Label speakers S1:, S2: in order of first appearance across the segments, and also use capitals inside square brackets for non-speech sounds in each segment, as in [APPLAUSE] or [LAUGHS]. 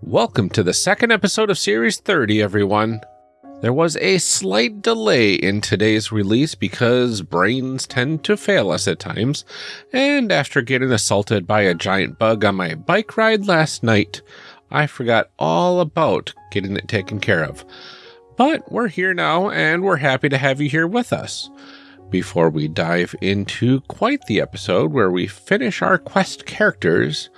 S1: Welcome to the second episode of Series 30, everyone. There was a slight delay in today's release because brains tend to fail us at times, and after getting assaulted by a giant bug on my bike ride last night, I forgot all about getting it taken care of. But we're here now, and we're happy to have you here with us. Before we dive into quite the episode where we finish our quest characters,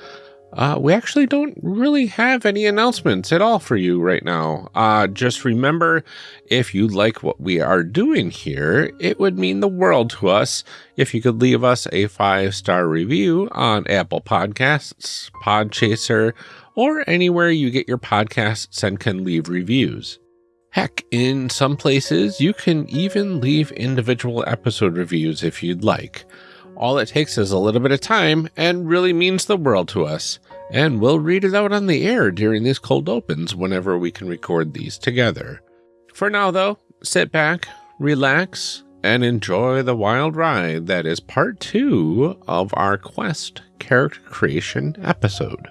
S1: uh, we actually don't really have any announcements at all for you right now. Uh, just remember, if you like what we are doing here, it would mean the world to us if you could leave us a five star review on Apple Podcasts, Podchaser, or anywhere you get your podcasts and can leave reviews. Heck, in some places, you can even leave individual episode reviews if you'd like. All it takes is a little bit of time and really means the world to us. And we'll read it out on the air during these cold opens whenever we can record these together. For now, though, sit back, relax, and enjoy the wild ride that is part two of our Quest character creation episode.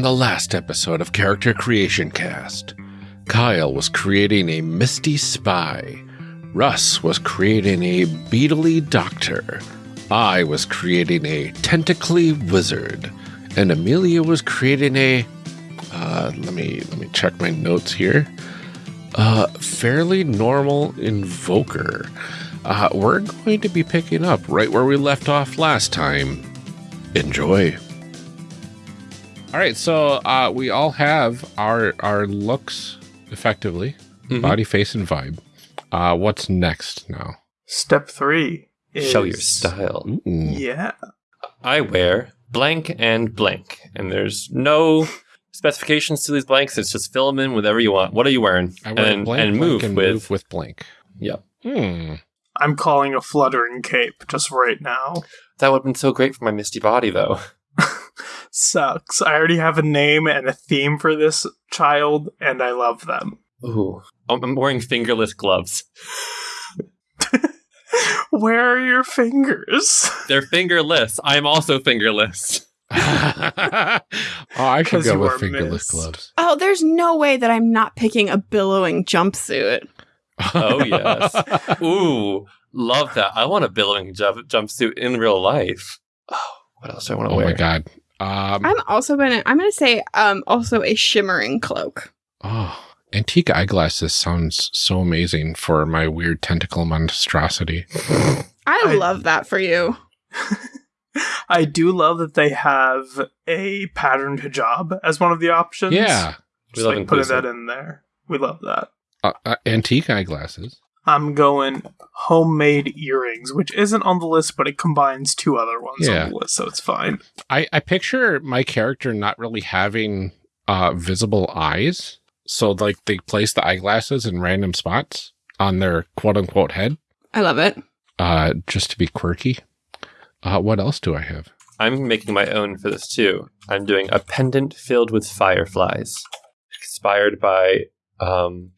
S1: The last episode of Character Creation Cast, Kyle was creating a misty spy, Russ was creating a beetly doctor, I was creating a tentacly wizard, and Amelia was creating a uh, let me let me check my notes here. Uh, fairly normal invoker. Uh, we're going to be picking up right where we left off last time. Enjoy. All right, so uh, we all have our our looks effectively,
S2: Mhm.
S1: body, face, and vibe. Uh, what's next now?
S3: Step three is
S2: Show your style.
S1: Ooh.
S3: Yeah.
S2: I wear blank and blank, and there's no specifications to these blanks. It's just fill them in whatever you want. What are you wearing?
S1: I wear
S2: and,
S1: blank,
S2: and
S1: blank,
S2: move
S1: and
S2: with.
S1: move with blank.
S2: Yep.
S1: Hmm.
S3: I'm calling a fluttering cape just right now.
S2: That would have been so great for my misty body, though.
S3: Sucks. I already have a name and a theme for this child, and I love them.
S2: Ooh. I'm I'm wearing fingerless gloves. [LAUGHS]
S3: Where are your fingers?
S2: They're fingerless. I'm also fingerless. [LAUGHS] [LAUGHS]
S1: oh, I should
S3: 'Cause
S1: go with fingerless
S3: missed.
S1: gloves.
S4: Oh, there's no way that I'm not picking a billowing jumpsuit.
S2: Oh, yes. Ooh. Love that. I want a billowing jump- jumpsuit in real life. Oh, what else do I want to
S1: Oh
S2: wear?
S1: Oh my god. Um,
S4: I'm also gonna I'm gonna say um also a shimmering cloak.
S1: oh, antique eyeglasses sounds so amazing for my weird tentacle monstrosity.
S4: I,
S3: I-
S4: love that for you. [LAUGHS]
S3: I do love that they have a patterned hijab as one of the options.
S1: Yeah,
S2: We
S3: Just
S2: love
S3: like putting that in there. We love that.
S1: uh, uh, antique eyeglasses.
S3: I'm going homemade earrings, which isn't on the list, but it combines two other ones
S1: Yeah.
S3: on the list, so it's fine.
S1: I, I picture my character not really having uh, visible eyes. So, like, they place the eyeglasses in random spots on their quote unquote head
S4: I love it.
S1: uh, just to be quirky. Uh, what else do I have?
S2: I'm making my own for this too. I'm doing a pendant filled with fireflies, inspired by um,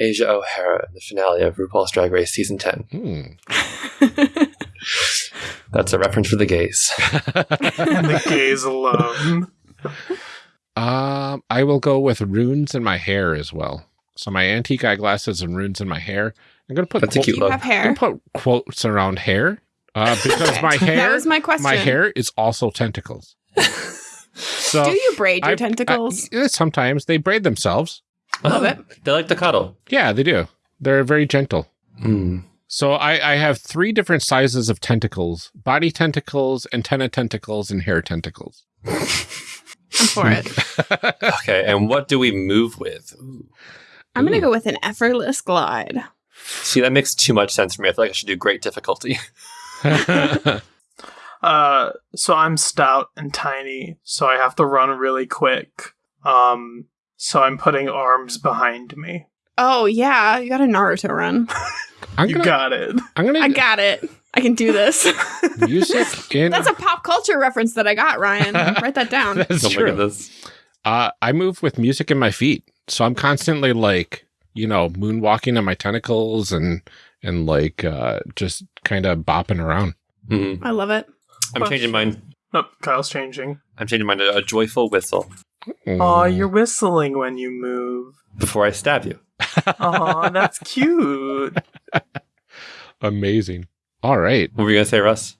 S2: Asia O'Hara in the finale of RuPaul's Drag Race season 10.
S1: Hmm. [LAUGHS]
S2: That's a reference for the gays. [LAUGHS]
S3: The gays alone.
S1: Um, I will go with runes in my hair as well. So my antique eyeglasses and runes in my hair. I'm gonna put
S2: That's a cute
S4: you
S2: look.
S4: have
S1: I'm gonna put quotes around hair uh, [LAUGHS] because
S4: Okay.
S1: my
S4: That
S1: hair,
S4: was my question.
S1: my hair is also tentacles. So
S4: Do you braid your
S1: I-
S4: tentacles?
S1: I- sometimes they braid themselves.
S4: Love it.
S2: They like to cuddle.
S1: Yeah, they do. They're very gentle.
S2: Mm.
S1: So I, I have three different sizes of tentacles: body tentacles, antenna tentacles, and hair tentacles.
S4: I'm for it. [LAUGHS]
S2: Okay, and what do we move with? Ooh.
S4: I'm gonna go with an effortless glide.
S2: See, that makes too much sense for me. I feel like I should do great difficulty. [LAUGHS] [LAUGHS]
S3: Uh, so I'm stout and tiny, so I have to run really quick. Um, so I'm putting arms behind me.
S4: Oh yeah, you got a Naruto run. [LAUGHS]
S1: I'm
S3: You
S1: gonna,
S3: got it.
S1: I'm gonna
S4: I got it. I can do this. [LAUGHS]
S1: music in.
S4: That's a pop culture reference that I got, Ryan. [LAUGHS] Write that down.
S1: That's
S2: Don't
S1: true.
S2: look at this.
S1: Uh, I move with music in my feet, so I'm constantly like, you know, moonwalking on my tentacles and and like uh, just kind of bopping around.
S2: Mhm.
S4: I love it.
S2: I'm changing mine.
S3: Nope, Kyle's changing.
S2: I'm changing mine to a joyful whistle
S1: Mm.
S3: Aw, you're whistling when you move.
S2: before I stab you.
S3: Aw, that's [LAUGHS] cute.
S1: amazing. All right,
S2: What were you gonna say, Russ?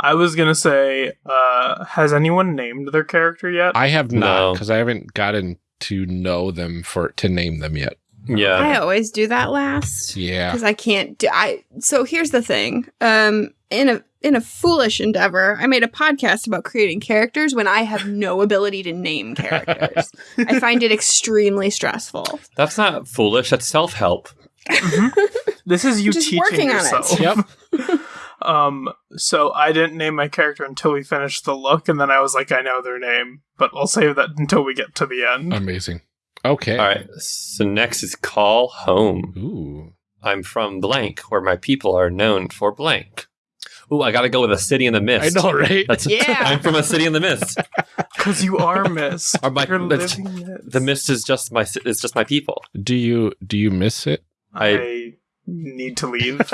S3: I was gonna say, uh, has anyone named their character yet?
S1: I have not
S2: No.
S1: because I haven't gotten to know them for to name them yet.
S2: Yeah.
S4: I always do that last
S1: Yeah.
S4: because I can't do. I so here's the thing. Um, in a in a foolish endeavor, I made a podcast about creating characters when I have no [LAUGHS] ability to name characters. I find it extremely stressful.
S2: That's not foolish. That's self help.
S3: Mhm. This is you
S4: Just
S3: teaching
S4: working on it.
S3: yourself.
S1: Yep. [LAUGHS]
S3: Um, so I didn't name my character until we finished the look, and then I was like, I know their name, but I'll save that until we get to the end.
S1: Amazing. Okay.
S2: All right. So next is call home.
S1: Ooh.
S2: I'm from blank, where my people are known for blank. Ooh, I gotta go with a city in the mist.
S1: I know, right?
S2: That's [LAUGHS]
S4: Yeah.
S2: I'm from a city in the mist. [LAUGHS]
S3: Because you are mist.
S2: Or my-
S3: You're living it.
S2: The mist is just my it's just my people.
S1: Do you do you miss it?
S3: I need to leave. [LAUGHS]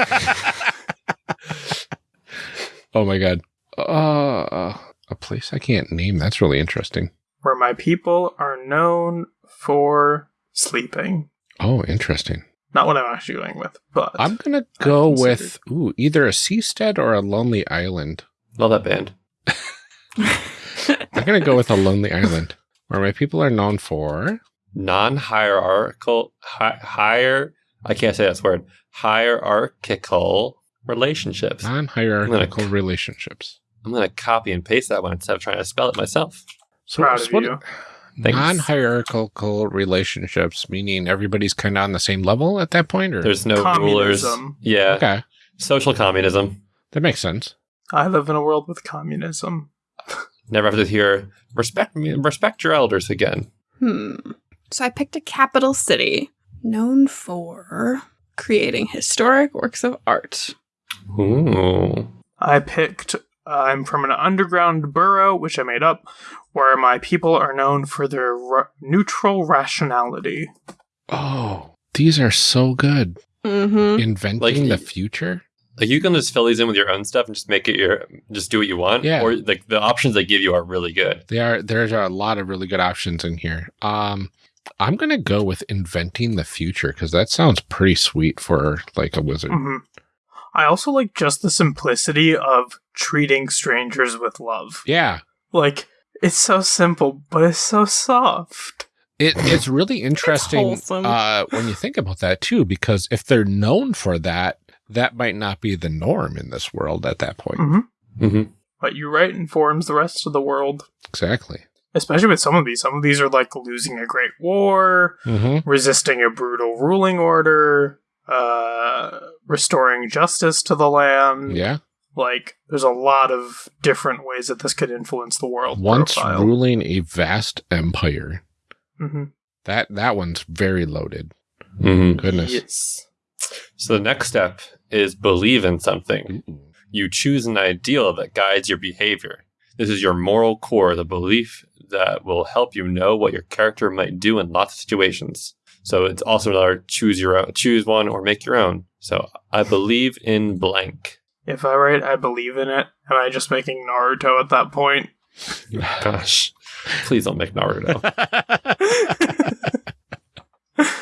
S1: Oh my god. Uh, a place I can't name. That's really interesting.
S3: Where my people are known for sleeping.
S1: Oh, interesting.
S3: Not what I'm actually going with, but
S1: I'm gonna go with ooh either a seastead or a lonely island.
S2: Love that band.
S1: I'm gonna go with a lonely island where my people are known for.
S2: Non-hierarchical, hi- higher. I can't say that word. Hierarchical relationships.
S1: non-hierarchical relationships.
S2: I'm gonna copy and paste that one instead of trying to spell it myself.
S1: So,
S3: proud
S1: so
S3: of
S1: what-
S3: you.
S2: Thanks.
S1: non-hierarchical relationships, meaning everybody's kind of on the same level at that point, or
S2: There's no rulers. Yeah,
S1: okay,
S2: social communism.
S1: that makes sense.
S3: I live in a world with communism.
S2: Never have to hear respect me, respect your elders again.
S4: Hmm. So I picked a capital city known for creating historic works of art.
S2: Ooh.
S3: I picked. I'm from an underground borough, which I made up, where my people are known for their ra- neutral rationality.
S1: Oh, these are so good.
S4: Mm-hmm.
S1: Inventing
S2: Like-
S1: the future.
S2: Like you can just fill these in with your own stuff and just make it your, just do what you want.
S1: Yeah.
S2: Or like the options they give you are really good.
S1: They are. There's a lot of really good options in here. Um, I'm gonna go with inventing the future because that sounds pretty sweet for like a wizard.
S3: hmm I also like just the simplicity of treating strangers with love.
S1: Yeah,
S3: Like, it's so simple, but it's so soft.
S1: it, it's really [LAUGHS] interesting
S4: wholesome.
S1: uh, when you think about that too, because if they're known for that, that might not be the norm in this world at that point.
S3: hmm
S2: Mm-hmm.
S3: But you're right, informs the rest of the world.
S1: Exactly.
S3: Especially with some of these. Some of these are like losing a great war,
S1: Mm-hmm.
S3: resisting a brutal ruling order, uh, restoring justice to the land.
S1: Yeah.
S3: Like, there's a lot of different ways that this could influence the world.
S1: Once
S3: profile.
S1: ruling a vast empire.
S3: Mhm.
S1: That that one's very loaded.
S2: Mm-hmm.
S1: Goodness.
S3: Yes.
S2: So the next step is believe in something.
S1: Ooh.
S2: You choose an ideal that guides your behavior. This is your moral core, the belief that will help you know what your character might do in lots of situations. So it's also another choose your own, choose one or make your own. So I believe in blank.
S3: If I write, I believe in it. Am I just making Naruto at that point?
S2: Gosh, please don't make Naruto. [LAUGHS]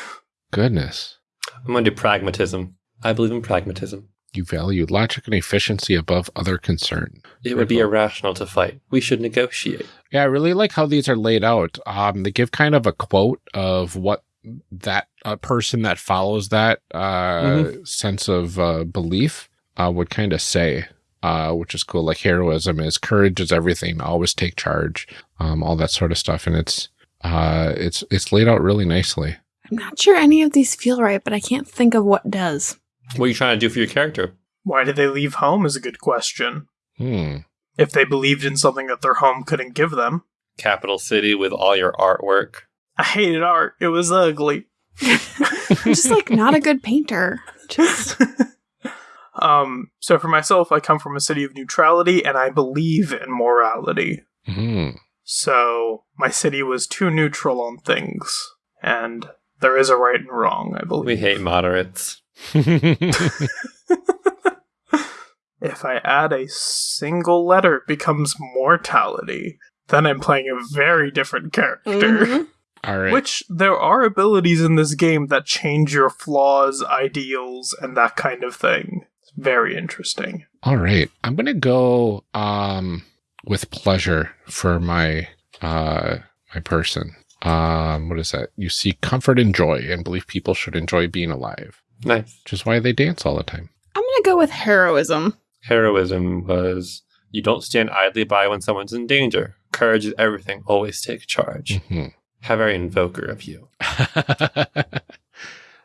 S1: Goodness.
S2: I'm going to do pragmatism. I believe in pragmatism.
S1: You value logic and efficiency above other concern.
S2: It would be irrational to fight. We should negotiate.
S1: Yeah, I really like how these are laid out. Um, they give kind of a quote of what that uh, person that follows that uh, sense of uh, belief uh, would kind of say, uh, which is cool. Like heroism is courage is everything. Always take charge. Um, all that sort of stuff, and it's uh, it's it's laid out really nicely.
S4: I'm not sure any of these feel right, but I can't think of what does.
S2: What are you trying to do for your character?
S3: Why did they leave home is a good question.
S1: Hmm.
S3: if they believed in something that their home couldn't give them.
S2: Capital city with all your artwork.
S3: I hated art. It was ugly.
S4: I'm just like not a good painter. Just [LAUGHS]
S3: Um, so for myself, I come from a city of neutrality and I believe in morality.
S1: Mhm.
S3: So my city was too neutral on things. And there is a right and wrong, I believe.
S2: We hate moderates. [LAUGHS]
S3: If I add a single letter, it becomes mortality. Then I'm playing a very different character.
S4: Mhm.
S1: All right.
S3: Which there are abilities in this game that change your flaws, ideals, and that kind of thing. It's very interesting.
S1: All right. I'm going to go um with pleasure for my uh my person. Um what is that? You see comfort and joy and believe people should enjoy being alive,
S2: Nice.
S1: which is why they dance all the time.
S4: I'm gonna go with heroism.
S2: Heroism was you don't stand idly by when someone's in danger. Courage is everything. Always take charge.
S1: Mhm.
S2: How very invoker of you. [LAUGHS]
S1: that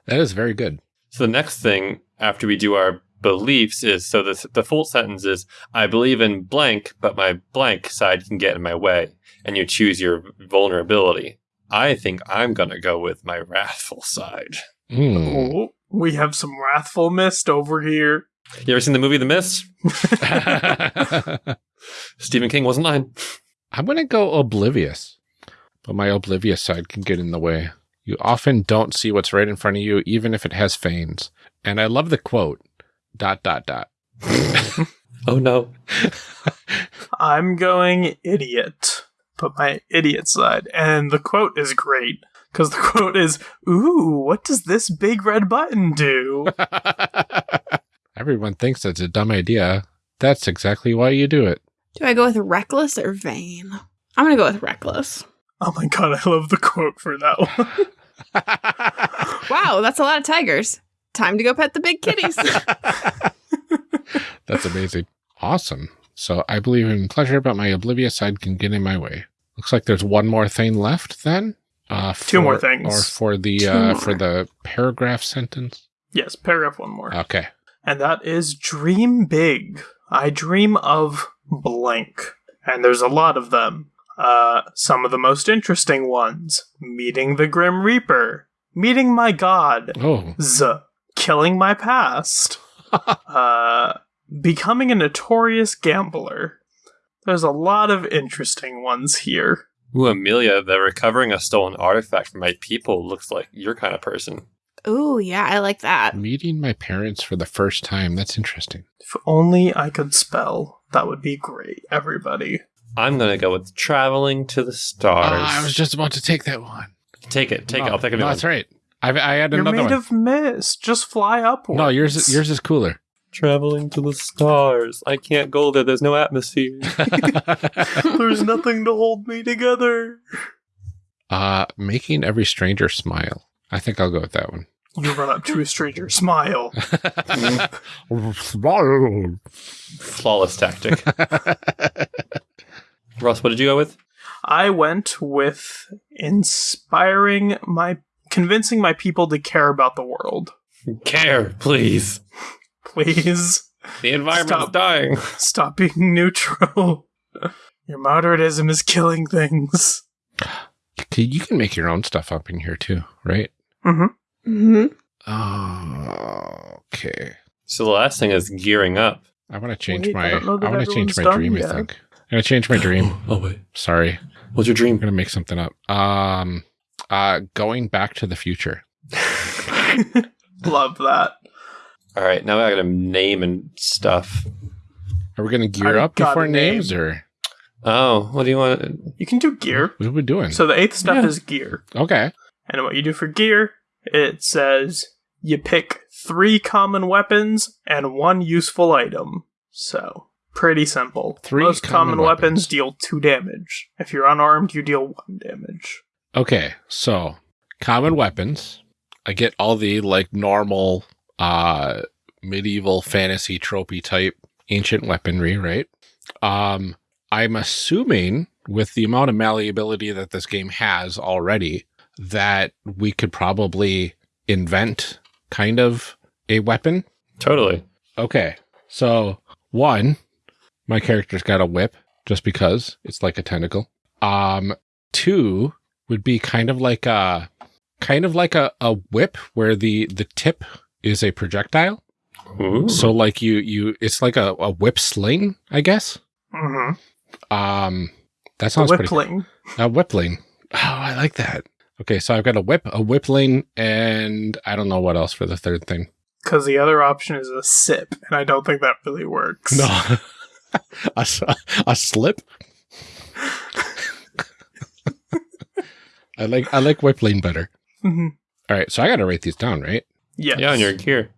S1: is very good.
S2: So the next thing after we do our beliefs is so the the full sentence is I believe in blank, but my blank side can get in my way, and you choose your vulnerability. I think I'm gonna go with my wrathful side.
S1: Mm.
S3: Oh, we have some wrathful mist over here.
S2: You ever seen the movie The Mist? [LAUGHS] Stephen King wasn't lying.
S1: I'm going to go oblivious, but my oblivious side can get in the way. You often don't see what's right in front of you, even if it has veins. And I love the quote, dot, dot, dot. [LAUGHS]
S2: Oh no. [LAUGHS]
S3: I'm going idiot, but my idiot side. And the quote is great because the quote is, "Ooh, what does this big red button do?" [LAUGHS]
S1: Everyone thinks it's a dumb idea. That's exactly why you do it.
S4: Do I go with reckless or vain? I'm gonna go with reckless.
S3: Oh my god, I love the quote for that one.
S4: Wow, that's a lot of tigers. Time to go pet the big kitties. [LAUGHS]
S1: That's amazing. Awesome. So I believe in pleasure, but my oblivious side can get in my way. Looks like there's one more thing left then. Uh,
S3: Two more things.
S1: Or for the
S4: Two
S1: uh,
S4: more.
S1: for the paragraph sentence.
S3: yes, paragraph one more.
S1: Okay.
S3: and that is dream big. I dream of blank. And there's a lot of them. Uh, some of the most interesting ones meeting the Grim Reaper, meeting my god,
S1: Oh.
S3: Z, killing my past, [LAUGHS] uh, becoming a notorious gambler. There's a lot of interesting ones here.
S2: Ooh, Amelia, the recovering a stolen artifact from my people looks like your kind of person.
S4: Ooh, yeah, I like that.
S1: Meeting my parents for the first time. That's interesting.
S3: If only I could spell, that would be great, everybody.
S2: I'm gonna go with traveling to the stars.
S1: Ah, I was just about to take that one.
S2: take it, take it. I'll take a new
S1: No,
S2: one.
S1: that's right. I, I had
S3: You're
S1: another
S3: made
S1: one.
S3: of mist. Just fly upwards.
S1: no, yours is- yours is cooler.
S2: Traveling to the stars. I can't go there. There's no atmosphere. [LAUGHS] [LAUGHS]
S3: There's nothing to hold me together.
S1: uh, making every stranger smile. I think I'll go with that one.
S3: You run up to a stranger, smile. [LAUGHS] smile.
S2: Flawless tactic. Ross, what did you go with?
S3: I went with inspiring my, convincing my people to care about the world.
S2: Care, please.
S3: Please
S2: The environment's
S3: Stop.
S2: dying.
S3: stop being [LAUGHS] neutral. Your moderatism is killing things.
S1: You can make your own stuff up in here too, right?
S3: Mm-hmm.
S4: hmm
S1: Oh, okay.
S2: So the last thing is gearing up.
S1: I want to change
S3: Wait,
S1: my.
S3: don't know that
S1: I want to change my dream.
S3: done
S1: I think I'm gonna change my dream. [GASPS]
S2: Oh wait.
S1: Sorry,
S2: What's your dream?
S1: I'm
S2: dream?
S1: gonna make something up. Um, uh, going back to the future. [LAUGHS]
S3: Love that.
S2: All right, now I gotta name and stuff.
S1: Are we gonna gear
S3: I
S1: up before
S3: name.
S1: names, or
S2: Oh, what do you want?
S3: You can do gear.
S1: what are we doing?
S3: So the eighth step
S2: Yeah.
S3: is gear.
S1: okay.
S3: And what you do for gear, it says you pick three common weapons and one useful item. So, pretty simple.
S1: Three
S3: Most
S1: common
S3: common, weapons.
S1: weapons.
S3: deal two damage. If you're unarmed, you deal one damage.
S1: Okay, so common weapons. I get all the like normal uh medieval fantasy tropey type ancient weaponry, right? Um I'm assuming with the amount of malleability that this game has already that we could probably invent kind of a weapon.
S2: Totally.
S1: Okay. So, one, my character's got a whip just because it's like a tentacle. Um, two would be kind of like a kind of like a, a whip where the the tip is a projectile.
S2: Ooh.
S1: So like you you it's like a, a whip sling, I guess.
S3: Mm-hmm.
S1: Um, that sounds pretty.
S3: Whippling.
S1: A whipling. Oh, I like that. Okay, so I've got a whip, a whipling, and I don't know what else for the third thing.
S3: Because the other option is a sip, and I don't think that really works.
S1: No, [LAUGHS] [LAUGHS] a, s- a slip. I like I like whipling better.
S3: Mhm.
S1: All right, so I got to write these down, right?
S3: Yes.
S2: Yeah, on your gear.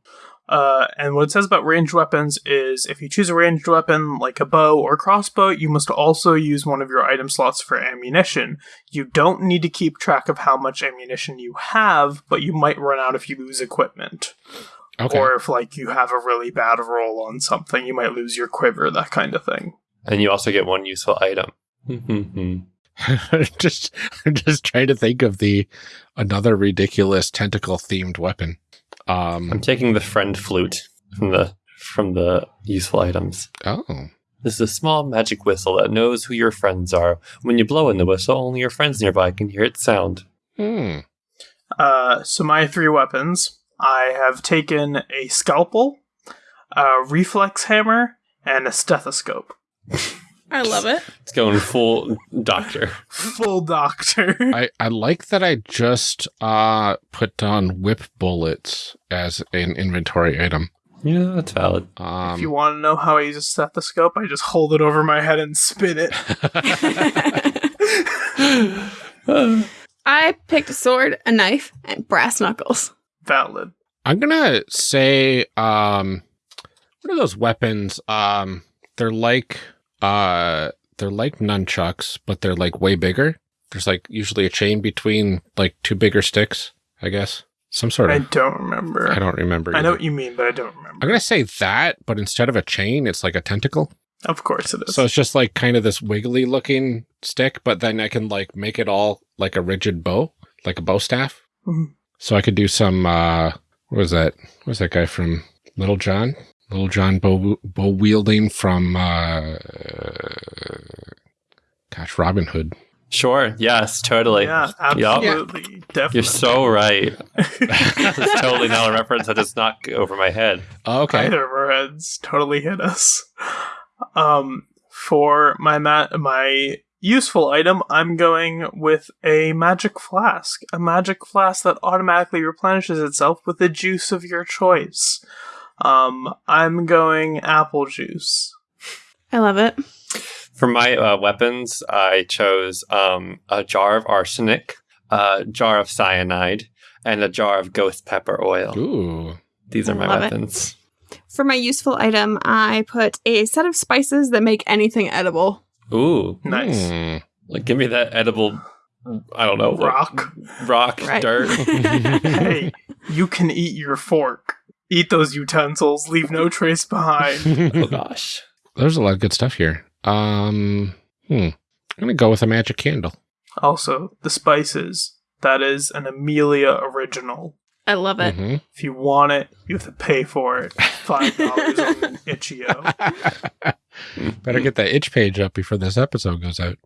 S3: Uh, and what it says about ranged weapons is if you choose a ranged weapon like a bow or crossbow, you must also use one of your item slots for ammunition. You don't need to keep track of how much ammunition you have, but you might run out if you lose equipment.
S1: Okay.
S3: Or if like you have a really bad roll on something, you might lose your quiver, that kind of thing.
S2: And you also get one useful item. [LAUGHS]
S1: just I'm just trying to think of the another ridiculous tentacle themed weapon.
S2: I'm
S1: Um.
S2: taking the friend flute from the from the useful items.
S1: Oh.
S2: This is a small magic whistle that knows who your friends are. When you blow in the whistle, only your friends nearby can hear its sound.
S1: Hmm.
S3: Uh, so my three weapons, I have taken a scalpel, a reflex hammer, and a stethoscope.
S4: I love it.
S2: It's going full doctor. [LAUGHS]
S3: Full doctor.
S1: I, I like that I just uh put down whip bullets as an inventory item.
S2: Yeah, that's valid.
S1: Um,
S3: if you want to know how I use a stethoscope, I just hold it over my head and spin it. [LAUGHS]
S4: I picked a sword, a knife, and brass knuckles.
S3: Valid.
S1: I'm gonna say, um, what are those weapons? Um, they're like, uh, they're like nunchucks, but they're like way bigger. There's like usually a chain between like two bigger sticks, I guess. Some sort of I
S3: don't remember.
S1: I don't remember.
S3: I know what you mean, but I don't remember.
S1: I'm gonna say that, but instead of a chain, it's like a tentacle.
S3: Of course it is.
S1: So it's just like kind of this wiggly looking stick, but then I can like make it all like a rigid bow, like a bow staff.
S3: Mhm.
S1: So I could do some, uh, what was that? What was that guy from Little John? Little John bow, bow wielding from, uh, gosh, Robin Hood.
S2: Sure. Yes. Totally.
S3: yeah,
S2: Yup.
S3: absolutely. Definitely.
S2: You're so right. [LAUGHS] That's totally not a reference that does not go over my head.
S1: Oh, okay.
S3: Either of our heads totally hit us. Um, for my ma- my useful item, I'm going with a magic flask. A magic flask that automatically replenishes itself with the juice of your choice. Um, I'm going apple juice.
S4: I love it.
S2: For my uh, weapons, I chose um, a jar of arsenic, a jar of cyanide, and a jar of ghost pepper oil.
S1: Ooh.
S2: These are my
S4: Love it.
S2: weapons.
S4: For my useful item, I put a set of spices that make anything edible.
S2: Ooh,
S3: Nice.
S1: Hmm.
S2: like give me that edible. I don't know, like,
S3: Rock.
S2: rock,
S4: Right.
S2: dirt. [LAUGHS]
S3: hey, you can eat your fork. Eat those utensils. Leave no trace behind. [LAUGHS]
S2: oh gosh.
S1: There's a lot of good stuff here. Um, hmm. I'm gonna go with a magic candle.
S3: Also, the spices. That is an Amelia original.
S4: I love it.
S1: Mhm.
S3: If you want it, you have to pay for it. Five dollars on [LAUGHS] Itch.io. [LAUGHS]
S1: Better get that itch page up before this episode goes out.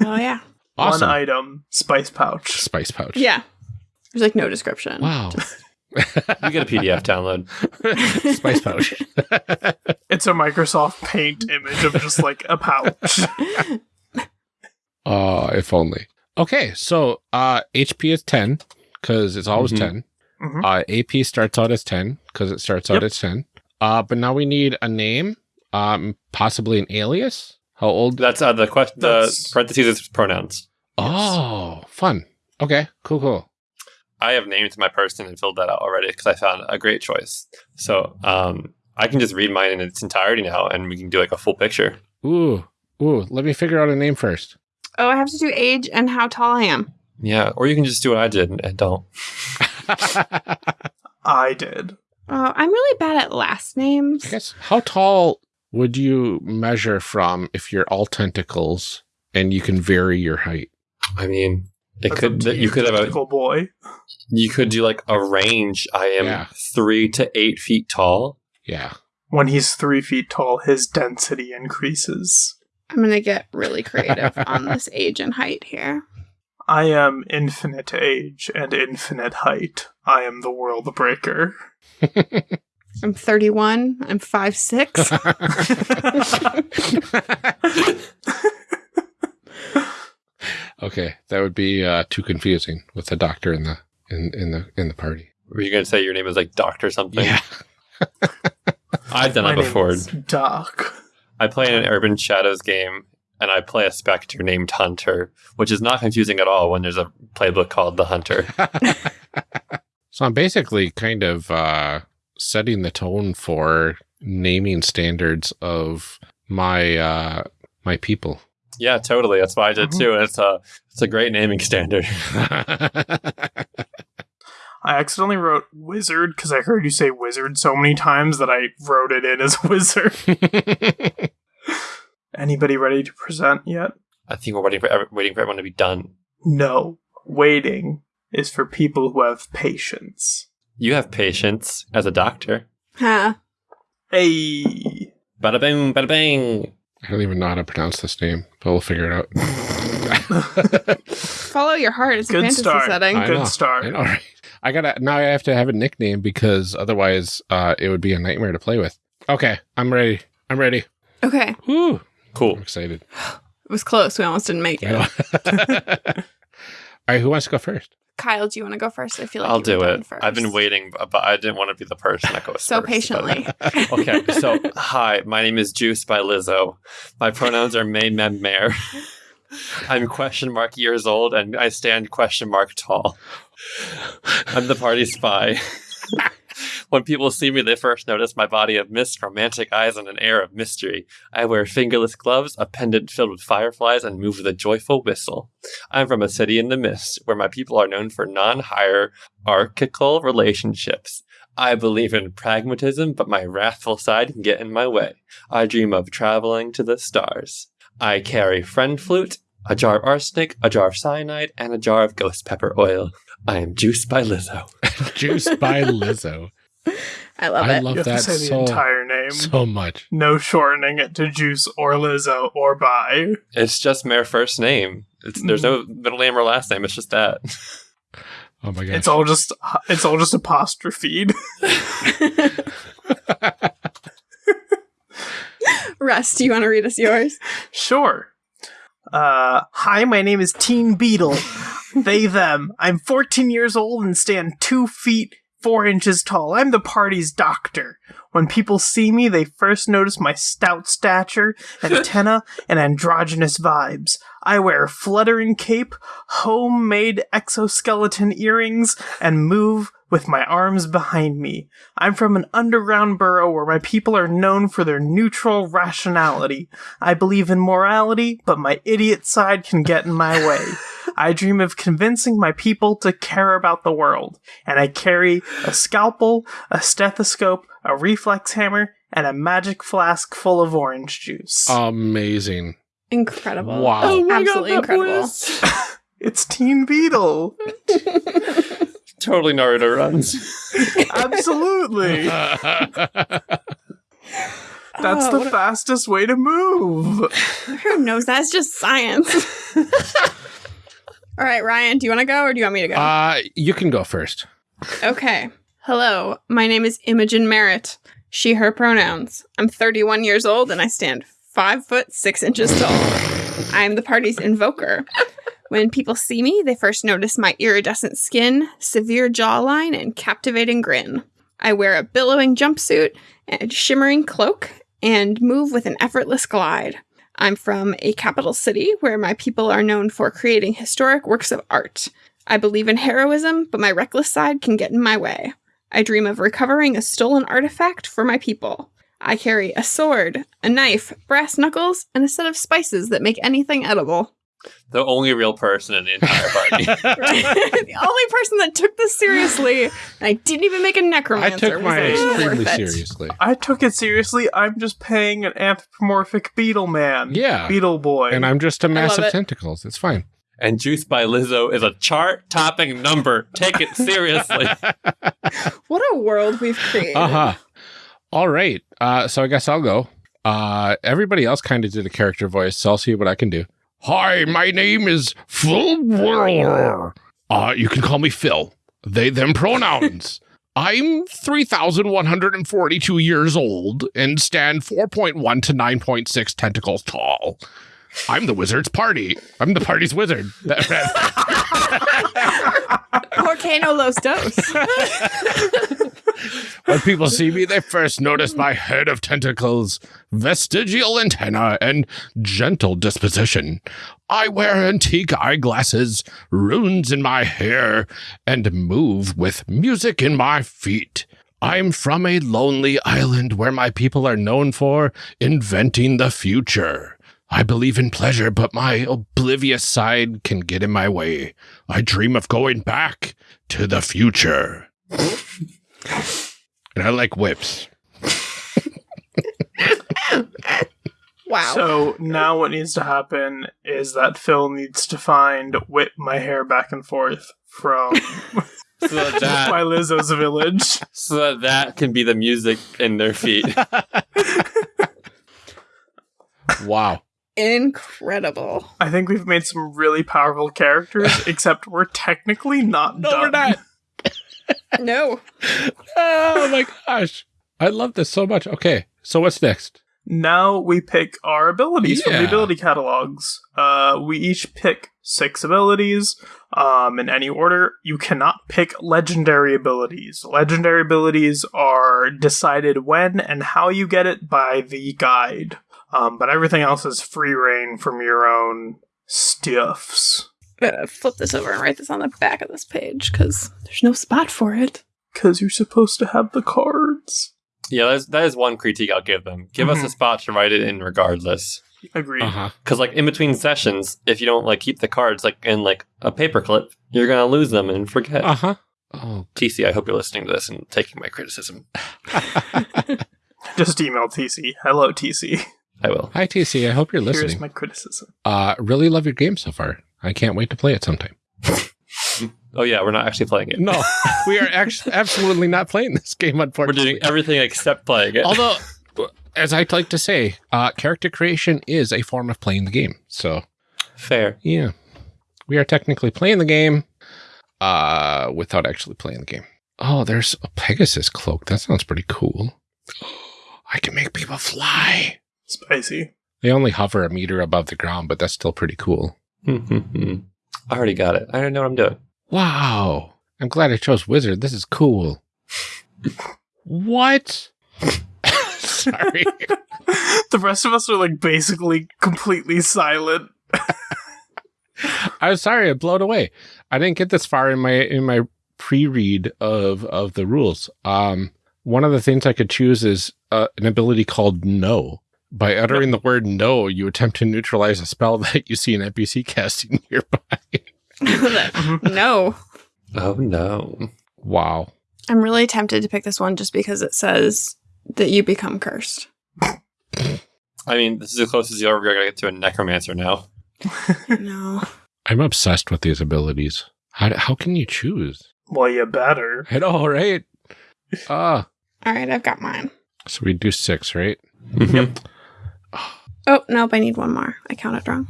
S4: Oh yeah. [LAUGHS]
S1: Awesome.
S3: One item, spice pouch.
S1: Spice pouch.
S4: Yeah. There's like no description.
S1: Wow.
S2: You get a PDF download.
S1: Spice pouch.
S3: It's a Microsoft Paint image of just like a pouch.
S1: Oh, if only. Okay, so uh HP is 10 because it's always
S2: Mhm.
S1: 10.
S3: Mhm.
S1: Uh AP starts out as 10 because it starts out
S3: Yep.
S1: as 10. Uh but now we need a name, um possibly an alias. How old?
S2: That's uh, the question. The parentheses is pronouns.
S1: Oh, fun. Okay, cool, cool.
S2: I have named my person and filled that out already because I found a great choice. So um, I can just read mine in its entirety now, and we can do like a full picture.
S1: Ooh, ooh, let me figure out a name first.
S4: Oh, I have to do age and how tall I am.
S2: Yeah, or you can just do what I did and, and don't. [LAUGHS]
S3: I did.
S4: Oh, I'm really bad at last names.
S1: I guess how tall would you measure from if you're all tentacles and you can vary your height?
S2: I mean, it
S3: That's
S2: could
S3: up
S2: you could have a
S3: tentacle boy.
S2: you could do like a range. I am
S1: Yeah.
S2: three to eight feet tall.
S1: Yeah.
S3: When he's three feet tall, his density increases.
S4: I'm gonna get really creative on this age and height here.
S3: I am infinite age and infinite height. I am the world breaker. [LAUGHS]
S4: I'm 31. I'm 5'6. [LAUGHS]
S1: okay, that would be uh, too confusing with the doctor in the in in the in the party.
S2: Were you going to say your name is like Doctor something?
S1: Yeah. [LAUGHS]
S2: I've done
S3: My
S2: that
S3: name
S2: before.
S3: is Doc.
S2: I play in an Urban Shadows game, and I play a Spectre named Hunter, which is not confusing at all when there's a playbook called The Hunter. [LAUGHS] [LAUGHS]
S1: So I'm basically kind of uh, setting the tone for naming standards of my uh, my people.
S2: yeah, totally. That's why I did too. It's a it's a great naming standard. [LAUGHS]
S3: I accidentally wrote wizard because I heard you say wizard so many times that I wrote it in as wizard. Anybody ready to present yet?
S2: I think we're waiting for ev- waiting for everyone to be done.
S3: No. Waiting is for people who have patience.
S2: You have patience as a doctor.
S4: huh.
S3: Hey.
S2: Bada bing, bada bing.
S1: I don't even know how to pronounce this name, but we'll figure it out. [LAUGHS]
S4: Follow your heart. It's a
S3: Good
S4: fantasy
S3: start.
S4: setting.
S1: I
S3: Good
S1: know.
S3: start.
S1: I know, right? I gotta now. I have to have a nickname because otherwise, uh, it would be a nightmare to play with. Okay, I'm ready. I'm ready.
S4: Okay.
S1: Woo! I'm
S2: Cool.
S1: excited.
S4: It was close. We almost didn't make
S1: I
S4: it. [LAUGHS]
S1: All right, who wants to go first?
S4: Kyle, do you want to go first? I feel like
S2: I'll do it.
S4: First.
S2: I've been waiting, but but I didn't want to be the person that goes
S4: so
S2: first, but-
S4: patiently. [LAUGHS]
S2: okay, so hi, my name is Juice by Lizzo. My pronouns are May Mem Mare. [LAUGHS] I'm question mark years old and I stand question mark tall. I'm the party spy. When people see me, they first notice my body of mist, romantic eyes, and an air of mystery. I wear fingerless gloves, a pendant filled with fireflies, and move with a joyful whistle. I'm from a city in the mist, where my people are known for non hierarchical relationships. I believe in pragmatism, but my wrathful side can get in my way. I dream of traveling to the stars. I carry friend flute, a jar of arsenic, a jar of cyanide, and a jar of ghost pepper oil. I am juiced by Lizzo. [LAUGHS]
S1: Juice by [LAUGHS] Lizzo.
S4: I love
S1: I
S4: it.
S1: love
S3: You have
S1: that
S3: to say the entire name.
S1: so much.
S3: no shortening it to Juice or Lizzo or by.
S2: It's just my first name. It's, there's no middle name or last name. It's just that. [LAUGHS]
S1: Oh my god!
S3: It's all just it's all just apostrophed. [LAUGHS]
S4: Russ, do you want to read us yours?
S3: Sure. Uh, hi, my name is Teen Beetle. they, them. I'm 14 years old and stand 2 feet 4 inches tall. I'm the party's doctor. When people see me, they first notice my stout stature, [LAUGHS] antenna, and androgynous vibes. I wear a fluttering cape, homemade exoskeleton earrings, and move with my arms behind me. I'm from an underground borough where my people are known for their neutral rationality. I believe in morality, but my idiot side can get in my way. [LAUGHS] I dream of convincing my people to care about the world, and I carry a scalpel, a stethoscope, a reflex hammer, and a magic flask full of orange juice.
S1: amazing.
S4: Incredible.
S1: Wow.
S2: Oh my
S4: Absolutely
S2: God, that
S4: incredible.
S2: voice. [LAUGHS]
S3: it's Teen Beetle. [LAUGHS]
S2: totally Naruto runs. [LAUGHS]
S3: Absolutely. That's
S4: Oh,
S3: the
S4: what a-
S3: fastest way to move.
S4: Who knows? That's just science. All right, Ryan, do you want to go or do you want me to go?
S1: uh, you can go first.
S4: Okay. Hello, my name is Imogen Merritt. She, her pronouns. I'm 31 years old and I stand 5 foot 6 inches tall. I am the party's invoker. When people see me, they first notice my iridescent skin, severe jawline, and captivating grin. I wear a billowing jumpsuit and shimmering cloak and move with an effortless glide. I'm from a capital city where my people are known for creating historic works of art. I believe in heroism, but my reckless side can get in my way. I dream of recovering a stolen artifact for my people. I carry a sword, a knife, brass knuckles, and a set of spices that make anything edible.
S2: The only real person in the entire [LAUGHS] party.
S4: the only person that took this seriously, and I didn't even make a necromancer.
S1: I took
S4: was
S1: mine extremely seriously.
S3: I took it seriously. I'm just paying an anthropomorphic beetle man.
S1: Yeah.
S3: Beetle boy.
S1: And I'm just a mass of
S4: it.
S1: tentacles. It's fine.
S2: and Juice by Lizzo is a chart topping number. Take it seriously. [LAUGHS]
S4: What a world we've created.
S1: Uh huh. All right. Uh, so I guess I'll go. Uh, everybody else kind of did a character voice, so I'll see what I can do. Hi, my name is Phil. Uh, you can call me Phil. They, them pronouns. [LAUGHS] I'm 3,142 years old and stand 4.1 to 9.6 tentacles tall. I'm the wizard's party. I'm the party's wizard. [LAUGHS]
S4: Volcano Los Dos. [LAUGHS]
S1: when people see me, they first notice my head of tentacles, vestigial antenna, and gentle disposition. I wear antique eyeglasses, runes in my hair, and move with music in my feet. I'm from a lonely island where my people are known for inventing the future. I believe in pleasure, but my oblivious side can get in my way. I dream of going back to the future. [LAUGHS] and I like whips. [LAUGHS]
S4: Wow.
S3: So now what needs to happen is that Phil needs to find whip my hair back and forth from [LAUGHS]
S2: So that, that [LAUGHS]
S3: my Lizzo's village.
S2: so that that can be the music in their feet.
S1: Wow.
S4: Incredible.
S3: I think we've made some really powerful characters, except we're technically not
S1: No,
S3: done.
S1: we're not.
S4: No.
S1: Oh my gosh. I love this so much. Okay. So what's next?
S3: Now we pick our abilities from the ability catalogs. Uh, we each pick six abilities um, in any order. You cannot pick legendary abilities. Legendary abilities are decided when and how you get it by the guide. Um, but everything else is free reign from your own stuffs.
S4: I'm gonna flip this over and write this on the back of this page because there's no spot for it.
S3: Because you're supposed to have the cards.
S2: yeah, that is, that is one critique I'll give them. Give us
S3: Mhm.
S2: a spot to write it in regardless.
S3: Agreed.
S1: Uh-huh.
S2: Because like in between sessions, if you don't like keep the cards like in like a paperclip, you're gonna lose them and forget.
S1: Uh-huh. Oh.
S2: TC, I hope you're listening to this and taking my criticism. [LAUGHS] [LAUGHS]
S3: Just email TC. Hello, TC.
S2: I will.
S1: Hi TC, I hope you're listening.
S3: Here's my criticism.
S1: Uh really love your game so far. I can't wait to play it sometime. [LAUGHS]
S2: Oh yeah, we're not actually playing it.
S1: No, [LAUGHS] we are actually absolutely not playing this game, Unfortunately, We're
S2: doing everything except playing it.
S1: Although, as I like to say, uh, character creation is a form of playing the game. So,
S2: Fair.
S1: yeah, we are technically playing the game uh, without actually playing the game. Oh, there's a Pegasus cloak. That sounds pretty cool. [GASPS] I can make people fly.
S3: Spicy.
S1: They only hover a meter above the ground, but that's still pretty cool.
S2: I already got it. I already know what I'm doing.
S1: Wow. I'm glad I chose wizard. This is cool. what? [LAUGHS] Sorry.
S3: the rest of us are like basically completely silent.
S1: I'm sorry, I blown away. I didn't get this far in my in my pre-read of of the rules. Um, one of the things I could choose is uh, an ability called No. By uttering the word "no," you attempt to neutralize a spell [LAUGHS] that you see an NPC casting [LAUGHS] nearby. [LAUGHS]
S4: no.
S2: Oh no.
S1: wow.
S4: I'm really tempted to pick this one just because it says that you become cursed.
S2: I mean, this is the closest you're ever gonna get to a necromancer now.
S4: no.
S1: I'm obsessed with these abilities. How how can you choose?
S3: Well, you better.
S1: I know, right? Ah,
S4: All right, I've got mine.
S1: so we do six, right?
S2: Yep.
S4: Oh, nope, I need one more. I counted wrong.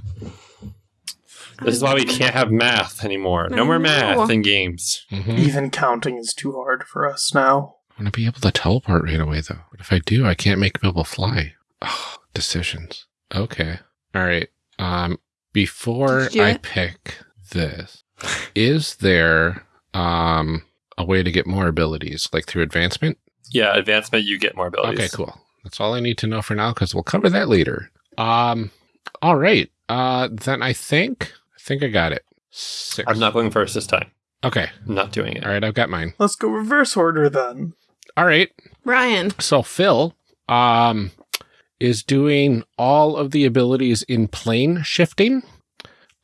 S2: This is why we can't have math anymore. No more math in games.
S1: Mm-hmm.
S3: Even counting is too hard for us now.
S1: I want to be able to teleport right away, though. But if I do, I can't make people fly. Oh, decisions. Okay. All right. Um, before
S4: Did you do
S1: I pick this, is there um a way to get more abilities, like through advancement?
S2: Yeah, advancement, you get more abilities.
S1: Okay, cool. That's all I need to know for now, because we'll cover that later. Um, all right. Uh, then I think I think I got it. Six.
S2: I'm not going first this time.
S1: Okay.
S2: I'm not doing it.
S1: All right. I've got mine.
S3: Let's go reverse order then.
S1: All right.
S4: Ryan.
S1: So Phil um is doing all of the abilities in plane shifting,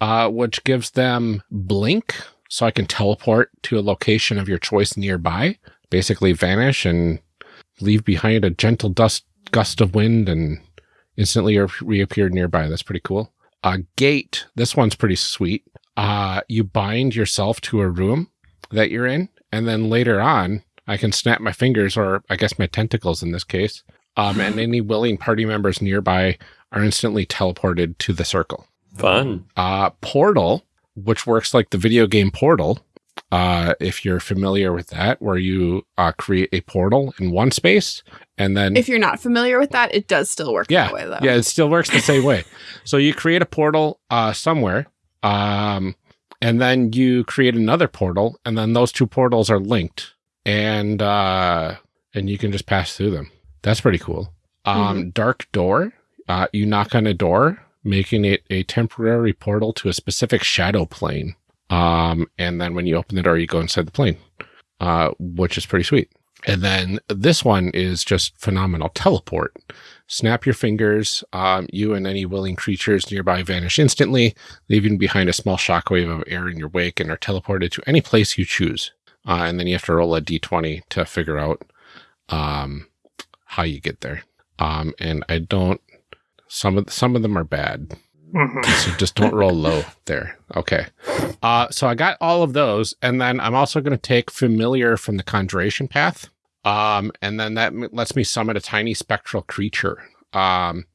S1: uh, which gives them blink, so I can teleport to a location of your choice nearby, basically vanish and leave behind a gentle dust gust of wind and instantly re- reappear nearby. That's pretty cool. Uh, gate. This one's pretty sweet. Uh, you bind yourself to a room that you're in, and then later on, I can snap my fingers, or I guess my tentacles in this case, um, and any willing party members nearby are instantly teleported to the circle.
S2: Fun.
S1: Uh, Portal, which works like the video game Portal, uh, if you're familiar with that, where you uh, create a portal in one space and then
S4: If you're not familiar with that, it does still work
S1: yeah,
S4: that way, though.
S1: yeah, it still works the same way. [LAUGHS] So you create a portal uh, somewhere, um, and then you create another portal, and then those two portals are linked, and uh, and you can just pass through them. That's pretty cool. Um, Dark door. Uh, you knock on a door, making it a temporary portal to a specific shadow plane. Um, and then when you open the door, you go inside the plane, uh, which is pretty sweet. And then this one is just phenomenal. Teleport. Snap your fingers. Um, you and any willing creatures nearby vanish instantly, leaving behind a small shockwave of air in your wake and are teleported to any place you choose. Uh, and then you have to roll a d20 to figure out um, how you get there. Um, and I don't. Some of some of them are bad,
S3: Mhm. [LAUGHS]
S1: so just don't roll low there. Okay. Uh, so I got all of those, and then I'm also going to take familiar from the conjuration path. Um, and then that lets me summon a tiny spectral creature. Um,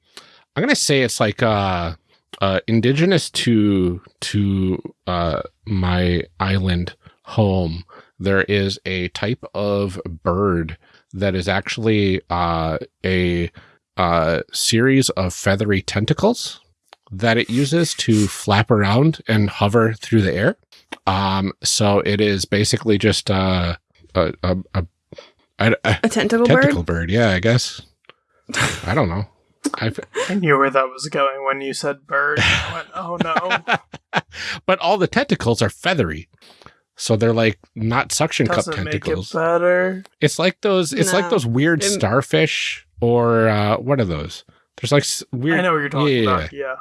S1: I'm going to say it's like uh, uh, indigenous to to uh, my island home. There is a type of bird that is actually uh, a uh, series of feathery tentacles that it uses to flap around and hover through the air. Um, so it is basically just uh, a, a, a, a, a
S4: A tentacle,
S1: tentacle
S4: bird?
S1: bird. Yeah, I guess. I don't know. I've, [LAUGHS]
S3: I knew where that was going when you said bird. I [LAUGHS] went, oh no. [LAUGHS]
S1: but all the tentacles are feathery. So they're like not suction cup
S3: Doesn't make it
S1: tentacles.
S3: better.
S1: It's like those. It's like those weird
S4: It-
S1: starfish, or uh, what are those? There's like weird.
S3: I know what you're talking
S1: yeah,
S3: about. Yeah.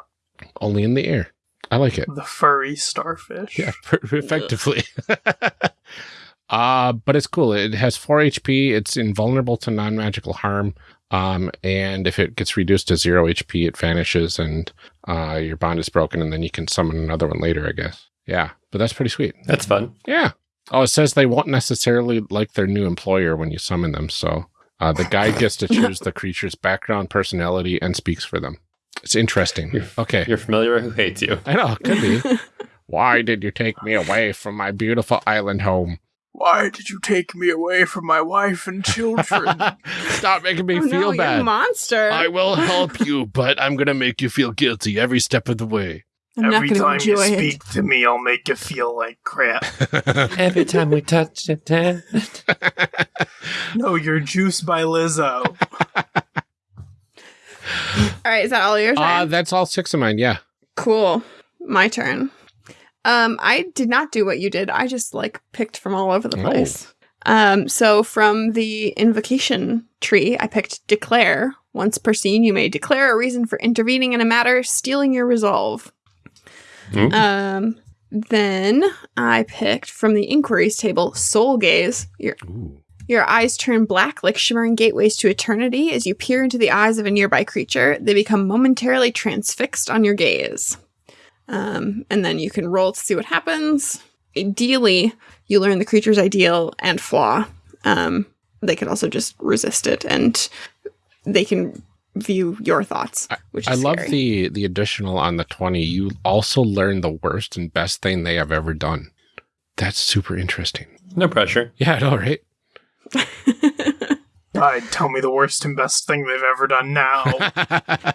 S1: Only in the air. I like it.
S3: The furry starfish.
S1: Yeah, [LAUGHS] per- effectively. [LAUGHS] uh, but it's cool. It has 4 HP. It's invulnerable to non magical harm. Um, and if it gets reduced to 0 HP, it vanishes and uh, your bond is broken, and then you can summon another one later, I guess. Yeah, but that's pretty sweet.
S2: That's fun.
S1: Yeah. Oh, it says they won't necessarily like their new employer when you summon them. So uh, the guide gets to [LAUGHS] choose the creature's background, personality, and speaks for them. It's interesting. Okay.
S2: You're-
S1: Okay.
S2: Your familiar who hates you.
S1: I know, it could be. [LAUGHS] Why did you take me away from my beautiful island home?
S3: Why did you take me away from my wife and children? [LAUGHS]
S1: Stop making me
S4: Oh,
S1: feel
S4: no, you're a
S1: bad.
S4: monster.
S1: I will [LAUGHS] help you, but I'm going to make you feel guilty every step of the way.
S4: I'm
S3: Every
S4: going to
S3: time you speak
S4: it.
S3: to me, I'll make you feel like crap.
S2: Every time we touch it?
S3: No, you're juiced by Lizzo. [LAUGHS]
S4: All right, is that all your turn?
S1: uh, that's all six of mine. Yeah.
S4: Cool. My turn. Um, I did not do what you did. I just like picked from all over the
S1: Oh.
S4: place. Um, so from the invocation tree, I picked declare. Once per scene, you may declare a reason for intervening in a matter, steeling your resolve.
S2: Hmm.
S4: Um, then I picked from the inquiries table soul gaze. Your
S1: Ooh.
S4: Your eyes turn black like shimmering gateways to eternity as you peer into the eyes of a nearby creature. They become momentarily transfixed on your gaze. Um, and then you can roll to see what happens. Ideally, you learn the creature's ideal and flaw. Um, they could also just resist it, and they can view your thoughts, which
S1: I
S4: is
S1: love
S4: scary.
S1: the the additional on the 20. You also learn the worst and best thing they have ever done. That's super interesting.
S2: No pressure.
S1: Yeah, I know, right?
S3: God, tell me the worst and best thing they've ever done now. [LAUGHS]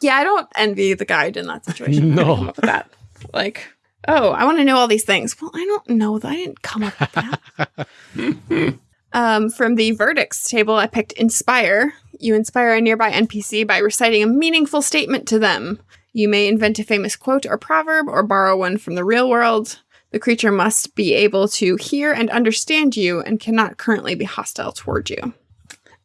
S4: Yeah, I don't envy the guide in that situation.
S1: No.
S4: no. Come up with that. Like, oh, I want to know all these things. Well, I don't know that. I didn't come up with that. [LAUGHS] um, from the verdicts table, I picked inspire. You inspire a nearby NPC by reciting a meaningful statement to them. You may invent a famous quote or proverb or borrow one from the real world. The creature must be able to hear and understand you and cannot currently be hostile toward you.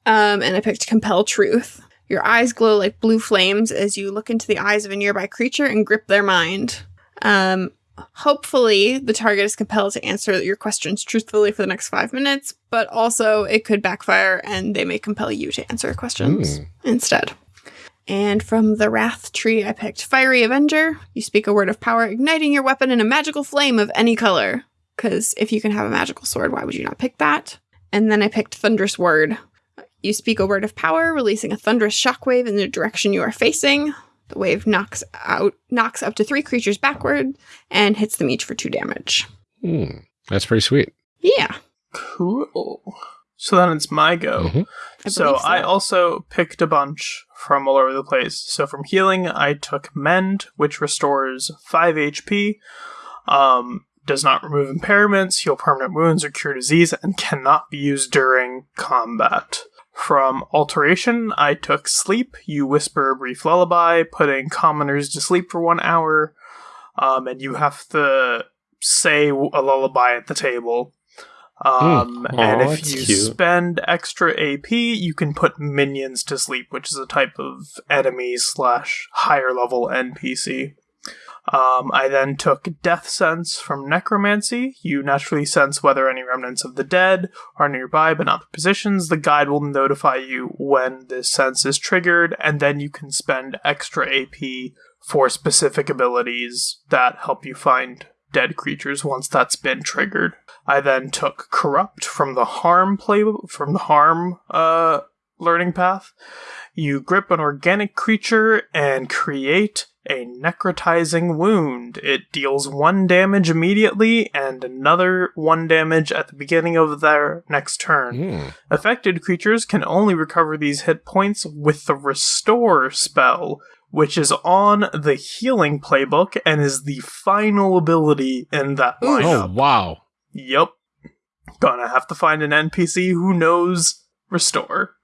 S4: Um, and I picked compel truth. Your eyes glow like blue flames as you look into the eyes of a nearby creature and grip their mind. Um, hopefully, the target is compelled to answer your questions truthfully for the next five minutes, but also it could backfire and they may compel you to answer questions
S1: Mm.
S4: instead. And from the Wrath tree, I picked Fiery Avenger. You speak a word of power, igniting your weapon in a magical flame of any color. because if you can have a magical sword, why would you not pick that? And then I picked Thunderous Word. You speak a word of power, releasing a thunderous shockwave in the direction you are facing. The wave knocks out knocks up to three creatures backward and hits them each for two damage.
S1: Hmm. That's pretty sweet.
S4: Yeah.
S3: Cool. So then it's my go.
S1: Mhm.
S4: I
S3: so
S4: believe so.
S3: I also picked a bunch from all over the place. So from healing, I took Mend, which restores 5 HP, um, does not remove impairments, heal permanent wounds, or cure disease, and cannot be used during combat. From Alteration, I took Sleep. You whisper a brief lullaby, putting commoners to sleep for one hour, um, and you have to say a lullaby at the table. Um,
S2: Hmm.
S3: and if you
S2: cute.
S3: spend extra AP, you can put minions to sleep, which is a type of enemy slash higher level NPC. Um, I then took Death Sense from Necromancy. You naturally sense whether any remnants of the dead are nearby, but not the positions. The guide will notify you when this sense is triggered, and then you can spend extra AP for specific abilities that help you find dead creatures once that's been triggered. I then took Corrupt from the Harm play from the Harm uh, learning path. You grip an organic creature and create a necrotizing wound. It deals one damage immediately and another one damage at the beginning of their next turn.
S1: Hmm.
S3: Affected creatures can only recover these hit points with the Restore spell, which is on the healing playbook and is the final ability in that
S4: Ooh.
S1: Oh, wow.
S3: Yep. Gonna have to find an NPC who knows Restore.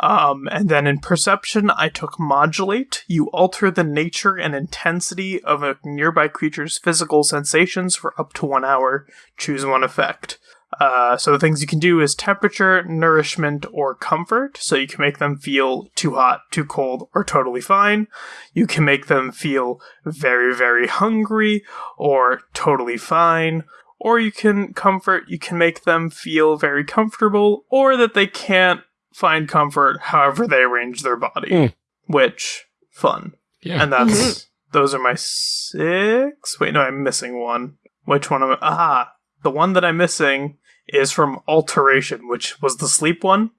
S3: Um, and then in Perception, I took Modulate. You alter the nature and intensity of a nearby creature's physical sensations for up to one hour. Choose one effect. Uh, so the things you can do is temperature, nourishment, or comfort. So you can make them feel too hot, too cold, or totally fine. You can make them feel very, very hungry, or totally fine. Or you can comfort, you can make them feel very comfortable, or that they can't find comfort however they arrange their body.
S1: Mm.
S3: Which, fun.
S1: Yeah.
S3: And that's, those are my six. Wait, no, I'm missing one. Which one am I? Ah, the one that I'm missing is from Alteration, which was the sleep one.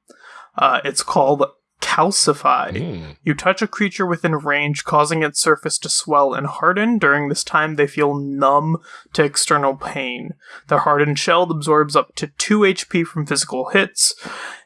S3: Uh, it's called Calcify.
S1: Hmm.
S3: You touch a creature within range, causing its surface to swell and harden. During this time, they feel numb to external pain. Their hardened shell absorbs up to 2 HP from physical hits.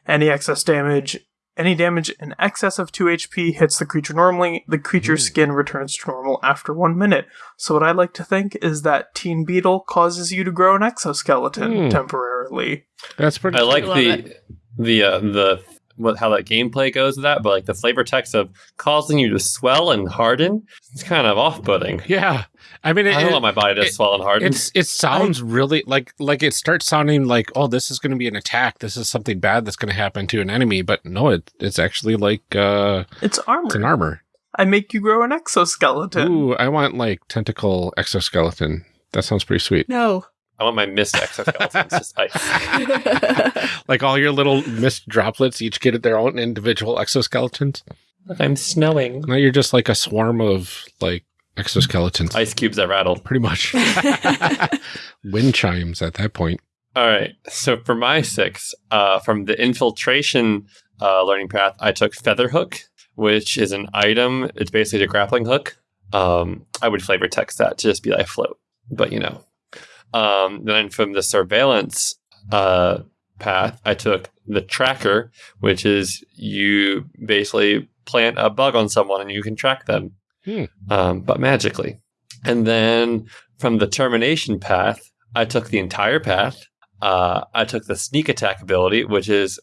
S3: Any excess damage, any damage in excess of 2 HP hits the creature normally. The creature's skin returns to normal after 1 minute. So, what I like to think is that Teen Beetle causes you to grow an exoskeleton
S1: Hmm.
S3: temporarily.
S1: That's pretty
S2: I like
S4: love
S2: the
S4: it.
S2: the uh, the what how that gameplay goes with that, but like the flavor text of causing you to swell and harden, it's kind of off-putting.
S1: Yeah. I mean, it,
S2: I don't want my body to
S1: it-
S2: swell and harden.
S1: it's it sounds really like like it starts sounding like oh this is going to be an attack this is something bad that's going to happen to an enemy but no it it's actually like uh
S3: It's armor.
S1: it's an armor
S3: I make you grow an exoskeleton.
S1: ooh i want like tentacle exoskeleton that sounds pretty sweet
S4: No.
S2: I want my mist exoskeletons just ice. [LAUGHS]
S1: like all your little mist droplets each get their own individual exoskeletons
S2: Look, I'm snowing.
S1: now you're just like a swarm of like exoskeletons
S2: Ice cubes that rattle.
S1: pretty much [LAUGHS] [LAUGHS] wind chimes at that point
S2: All right. So for my six, uh, from the infiltration uh, learning path, I took Featherhook, which is an item. It's basically a grappling hook. Um, I would flavor text that to just be like float, but you know. Um, then from the surveillance uh, path, I took the tracker, which is you basically plant a bug on someone and you can track them,
S1: Hmm.
S2: um, but magically. And then from the termination path, I took the entire path. Uh, I took the sneak attack ability, which is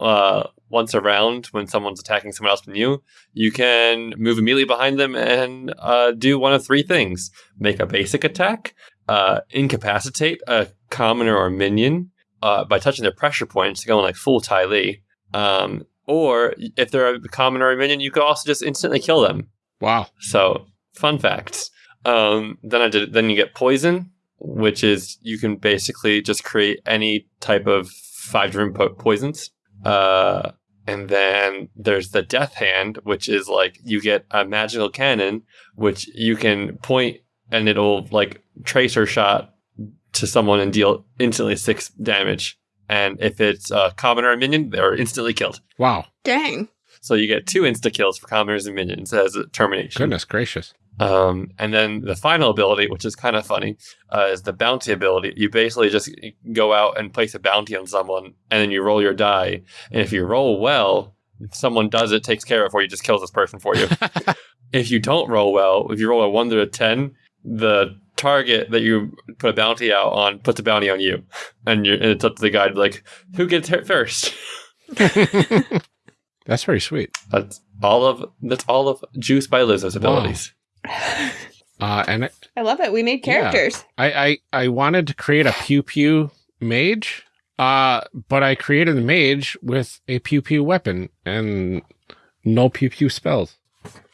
S2: uh, once around when someone's attacking someone else than you, you can move immediately behind them and uh, do one of three things: make a basic attack, uh, incapacitate a commoner or minion uh, by touching their pressure points, going like full Ty Lee, um, or if they're a commoner or a minion, you could also just instantly kill them.
S1: Wow
S2: So, fun facts. Um, then I did. Then you get poison, which is you can basically just create any type of five different po- poisons. Uh, and then there's the death hand, which is like you get a magical cannon, which you can point and it'll like tracer shot to someone and deal instantly six damage. And if it's a commoner or a minion, they're instantly killed.
S1: Wow.
S4: Dang.
S2: So you get two insta kills for commoners and minions as a termination.
S1: Goodness gracious.
S2: Um, and then the final ability, which is kind of funny, uh, is the bounty ability. You basically just go out and place a bounty on someone, and then you roll your die. And if you roll well, if someone does it, takes care of it for you, just kills this person for you. [LAUGHS] if you don't roll well, if you roll a one to a ten, the target that you put a bounty out on puts a bounty on you, and, you're, and it's up to the guy to be like, who gets hit first. [LAUGHS] [LAUGHS]
S1: That's very sweet.
S2: That's all of that's all of Juice by Lizzo's abilities. [LAUGHS]
S1: Uh, and
S4: I love it. We made
S1: Yeah.
S4: characters.
S1: I, I, I wanted to create a pew pew mage, uh, but I created a mage with a pew pew weapon and no pew pew spells.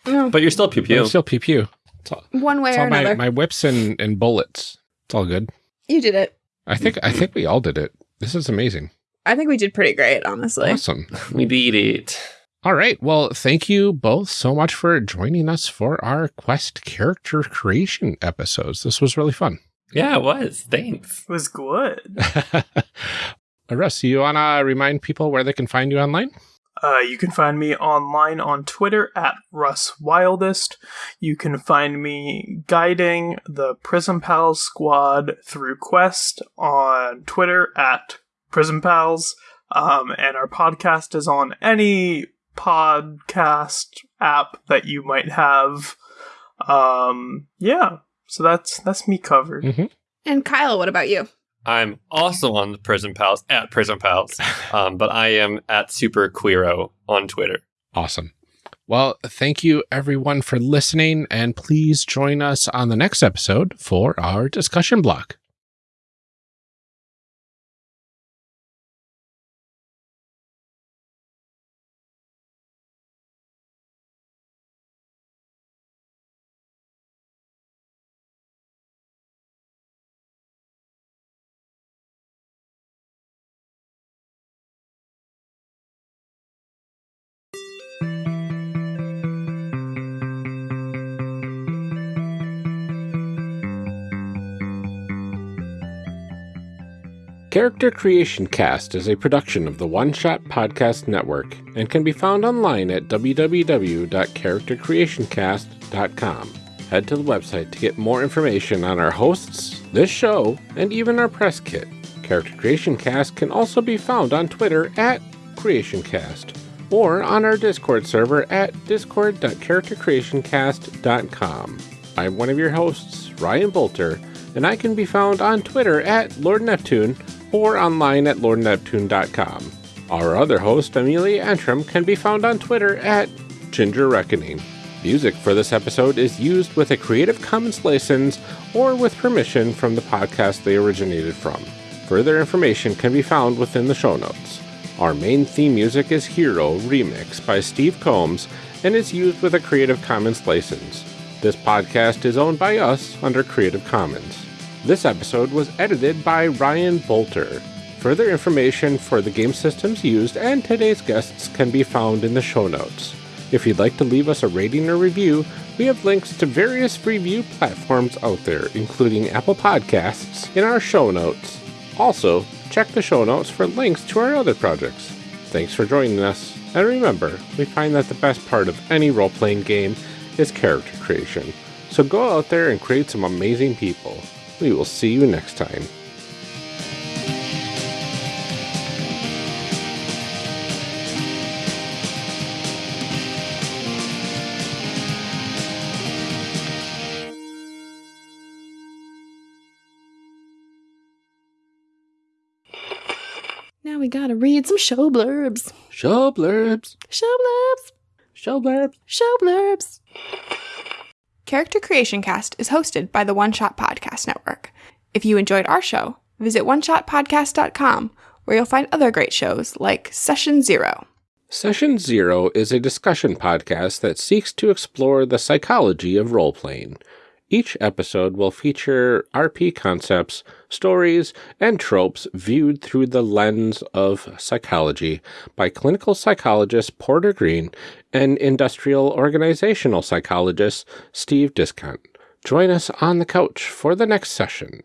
S4: Oh,
S2: But you're still pew pew.
S1: I'm still pew pew. It's all,
S4: one way
S1: it's
S4: or
S1: all my,
S4: another.
S1: my whips and, and bullets. It's all good.
S4: you did it.
S1: I think I think we all did it. This is amazing.
S4: I think we did pretty great, honestly.
S1: Awesome.
S2: We beat it.
S1: All right. Well, thank you both so much for joining us for our quest character creation episodes. This was really fun.
S2: Yeah, it was. Thanks.
S3: It was good. [LAUGHS]
S1: Russ, you want to remind people where they can find you online?
S3: Uh, you can find me online on Twitter at Russ Wildest. You can find me guiding the Prism Pals squad through Quest on Twitter at Prism Pals. Um, and our podcast is on any podcast app that you might have. Um, yeah. So that's that's me covered.
S1: Mm-hmm.
S4: And Kyle, what about you?
S2: I'm also on the Prison Pals at Prison Pals, [LAUGHS] um, but I am at Super Queero on Twitter.
S1: Awesome. Well, thank you everyone for listening, and please join us on the next episode for our discussion block. Character Creation Cast is a production of the One Shot Podcast Network and can be found online at www.charactercreationcast.com. Head to the website to get more information on our hosts, this show, and even our press kit. Character Creation Cast can also be found on Twitter at CreationCast or on our Discord server at discord.charactercreationcast.com. I'm one of your hosts, Ryan Boelter, and I can be found on Twitter at Lord Neptune or online at lordneptune.com. Our other host, Amelia Antrim, can be found on Twitter at Ginger Reckoning. Music for this episode is used with a Creative Commons license or with permission from the podcast they originated from. Further information can be found within the show notes. Our main theme music is Hero Remix by Steve Combs and is used with a Creative Commons license. This podcast is owned by us under Creative Commons. This episode was edited by Ryan Boelter. Further information for the game systems used and today's guests can be found in the show notes. If you'd like to leave us a rating or review, we have links to various review platforms out there, including Apple Podcasts, in our show notes. Also, check the show notes for links to our other projects. Thanks for joining us, and remember, we find that the best part of any role playing game is character creation. So go out there and create some amazing people. We will see you next time.
S4: Now we gotta read some show blurbs.
S1: Show blurbs.
S4: Show blurbs.
S1: Show blurbs.
S4: Show blurbs. Character Creation Cast is hosted by the One Shot Podcast Network. If you enjoyed our show, visit oneshotpodcast.com where you'll find other great shows like Session Zero.
S1: Session Zero is a discussion podcast that seeks to explore the psychology of role playing. Each episode will feature RP concepts, stories, and tropes viewed through the lens of psychology by clinical psychologist Porter Green and industrial organizational psychologist Steve Discount. Join us on the couch for the next session.